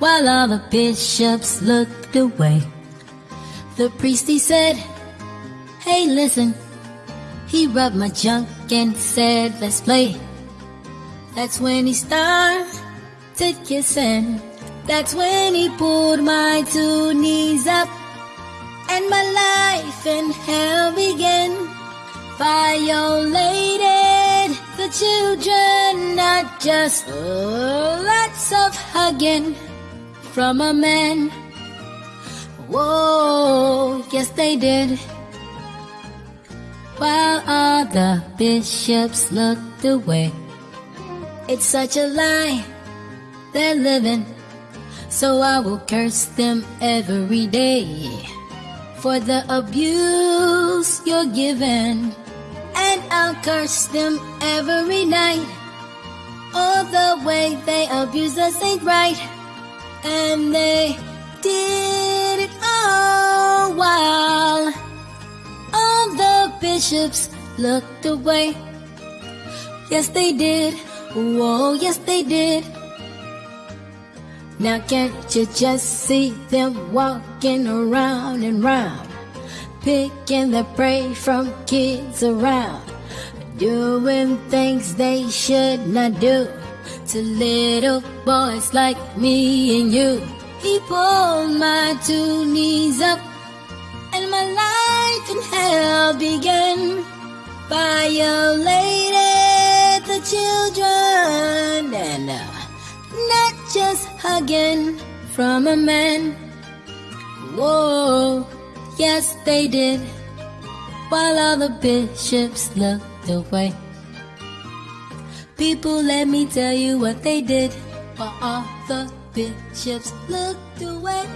while all the bishops looked away. The priest he said, Hey, listen. He rubbed my junk and said, Let's play. That's when he started kissing. That's when he pulled my two knees up and my life in hell began. Violated the children, not just lots of hugging from a man. Whoa, yes they did. While the bishops looked away. It's such a lie, they're living, so I will curse them every day for the abuse you're given, and I'll curse them every night. All the way they abuse us ain't right, and they did it all while all the bishops looked away. Yes, they did. Whoa, yes, they did. Now can't you just see them walking around and round, picking the prey from kids around, doing things they should not do to little boys like me and you. He pulled my two knees up and my life in hell began. Violated the children and uh, not just hugging from a man. Whoa, yes they did. While all the bishops looked away. People, let me tell you what they did. While all the bishops looked away.